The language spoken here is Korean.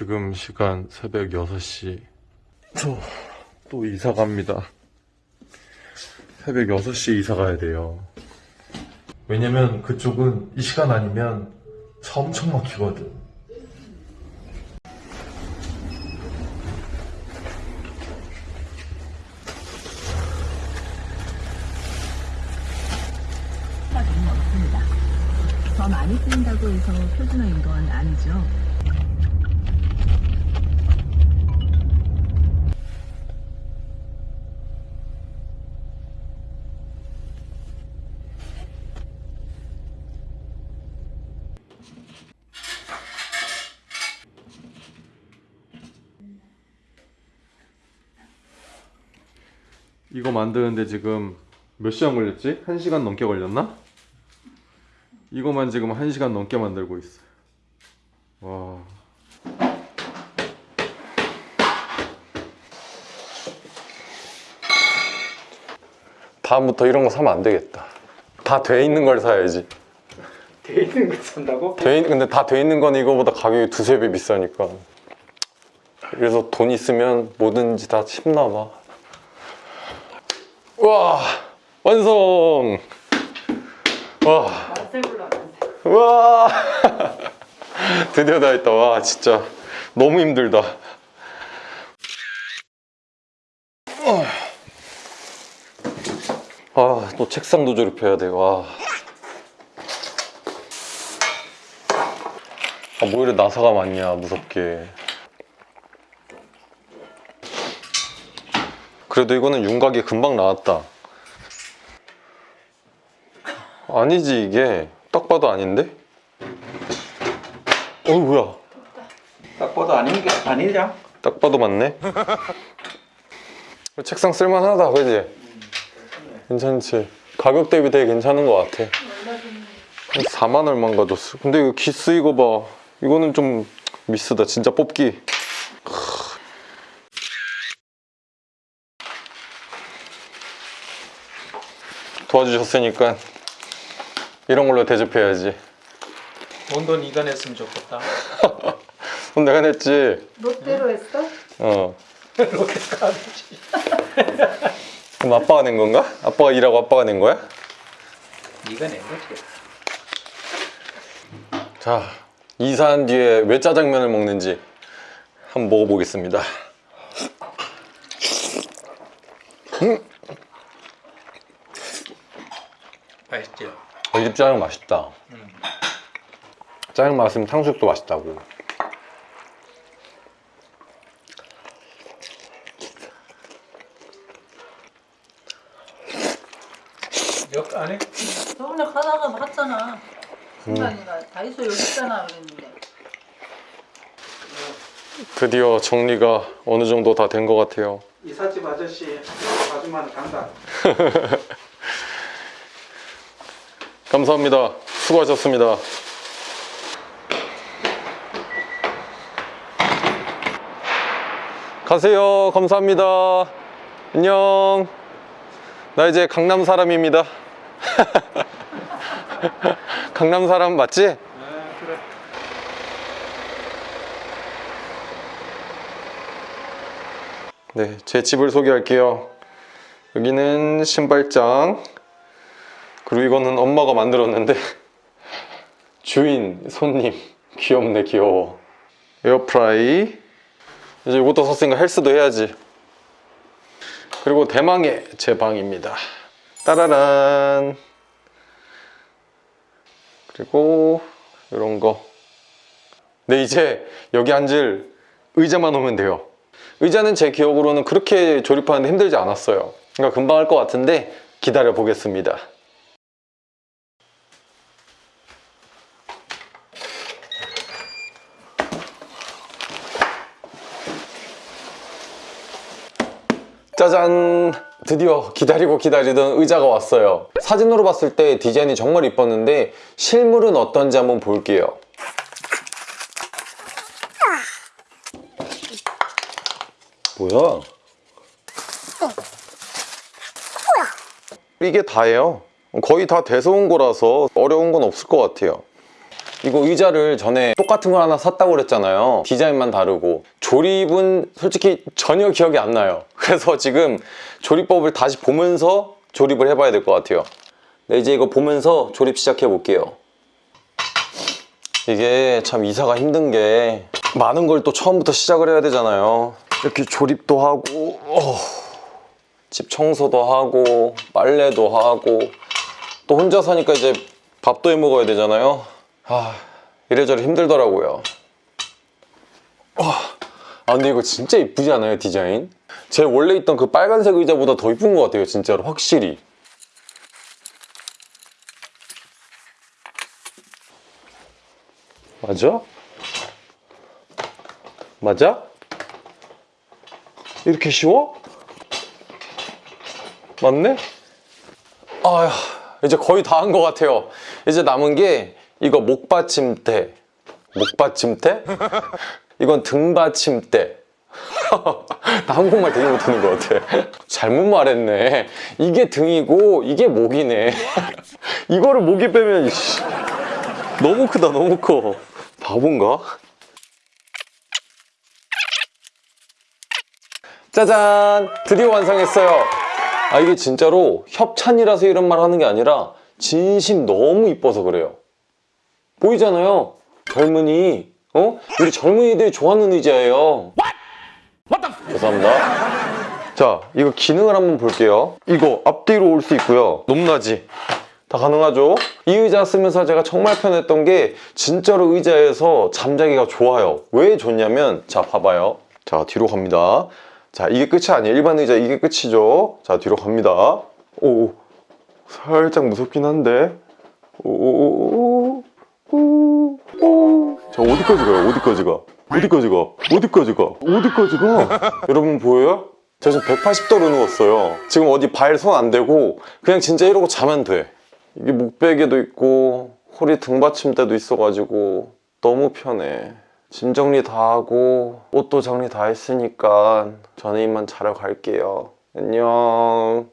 지금 시간 새벽 6시. 저 또 이사 갑니다. 새벽 6시에 이사 가야 돼요. 왜냐면 그쪽은 이 시간 아니면 차 엄청 막히거든. 수밖에는 없습니다. 더 많이 쓰인다고 해서 표준어인 건 아니죠. 이거 만드는데 지금 몇 시간 걸렸지? 1시간 넘게 걸렸나? 이거만 지금 1시간 넘게 만들고 있어요. 와. 다음부터 이런 거 사면 안 되겠다. 다 돼 있는 걸 사야지. 돼 있는 거 산다고? 돼 있, 근데 다 돼 있는 건 이거보다 가격이 두세 배 비싸니까. 그래서 돈 있으면 뭐든지 다 쉽나 봐. 와, 완성! 와, 와, 드디어 다 했다. 와, 진짜 너무 힘들다. 아, 또 책상도 조립해야 돼. 와. 아, 뭐 이래 나사가 많냐, 무섭게. 그래도 이거는 윤곽이 금방 나왔다. 아니지, 이게. 딱 봐도 아닌데? 어, 뭐야. 딱 봐도 아닌 게 아니냐? 딱 봐도 맞네. 책상 쓸만하다, 그지? 괜찮지? 가격 대비 되게 괜찮은 것 같아. 한 4만 얼마인가 줬어. 근데 이거 기스 이거 봐. 이거는 좀 미스다. 진짜 뽑기. 도와주셨으니까 이런 걸로 대접해야지. 돈돈 이가 냈으면 좋겠다. 그럼 내가 냈지. 롯데로 했어? 어. 롯데카드지. 그럼 아빠가 낸 건가? 아빠가 일하고 아빠가 낸 거야? 이가 낸 거지. 자, 이사한 뒤에 왜 짜장면을 먹는지 한번 먹어보겠습니다. 맛있지? 어, 이집 짜장 맛있다. 짜장 맛있으면 탕수육도 맛있다고. 역 안에 저번에 가다가 봤잖아. 순간이가 다이소 여기 있잖아 그랬는데. 드디어 정리가 어느 정도 다 된 것 같아요. 이삿집 아저씨 봐주면 간다. 감사합니다. 수고하셨습니다. 가세요. 감사합니다. 안녕. 나 이제 강남 사람입니다. 강남 사람 맞지? 아 그래. 네, 제 집을 소개할게요. 여기는 신발장. 그리고 이거는 엄마가 만들었는데 주인, 손님 귀엽네 귀여워. 에어프라이. 이제 이것도 샀으니까 헬스도 해야지. 그리고 대망의 제 방입니다. 따라란. 그리고 이런 거. 네, 이제 여기 앉을 의자만 오면 돼요. 의자는 제 기억으로는 그렇게 조립하는데 힘들지 않았어요. 그러니까 금방 할 것 같은데 기다려 보겠습니다. 짜잔! 드디어 기다리고 기다리던 의자가 왔어요. 사진으로 봤을 때 디자인이 정말 이뻤는데 실물은 어떤지 한번 볼게요. 뭐야? 이게 다예요. 거의 다 돼서 온 거라서 어려운 건 없을 것 같아요. 이거 의자를 전에 똑같은 걸 하나 샀다고 그랬잖아요 디자인만 다르고 조립은 솔직히 전혀 기억이 안 나요 그래서 지금 조립법을 다시 보면서 조립을 해봐야 될 것 같아요. 네, 이제 이거 보면서 조립 시작해 볼게요. 이게 참 이사가 힘든 게 많은 걸 또 처음부터 시작을 해야 되잖아요. 이렇게 조립도 하고 어, 집 청소도 하고 빨래도 하고 또 혼자 사니까 이제 밥도 해 먹어야 되잖아요. 아 이래저래 힘들더라고요. 와, 아 근데 이거 진짜 이쁘지 않아요 디자인? 제 원래 있던 그 빨간색 의자보다 더 이쁜 것 같아요 진짜로 확실히 맞아? 맞아? 이렇게 쉬워? 맞네? 아휴 이제 거의 다 한 것 같아요 이제 남은 게 이거 목받침대 목받침대? 이건 등받침대 나 한국말 되게 못하는 것 같아. 잘못 말했네. 이게 등이고 이게 목이네. 이거를 목이 빼면 너무 크다 너무 커. 바본가? 짜잔! 드디어 완성했어요. 아 이게 진짜로 협찬이라서 이런 말 하는 게 아니라 진심 너무 이뻐서 그래요. 보이잖아요. 젊은이 어? 우리 젊은이들이 좋아하는 의자예요 죄송합니다. 자 이거 기능을 한번 볼게요. 이거 앞뒤로 올 수 있고요. 높낮이. 다 가능하죠? 이 의자 쓰면서 제가 정말 편했던 게 진짜로 의자에서 잠자기가 좋아요. 왜 좋냐면 자 봐봐요. 자 뒤로 갑니다. 자 이게 끝이 아니에요. 일반 의자 이게 끝이죠. 자 뒤로 갑니다. 오 살짝 무섭긴 한데. 오오오오오. 자 어디까지 가요? 어디까지 가 어디까지 가 어디까지 가 어디까지 가 여러분 보여요? 저 지금 180도로 누웠어요. 지금 어디 발 손 안 대고 그냥 진짜 이러고 자면 돼. 이게 목베개도 있고 허리 등받침대도 있어가지고 너무 편해. 짐 정리 다 하고 옷도 정리 다 했으니까 저는 이만 자러 갈게요. 안녕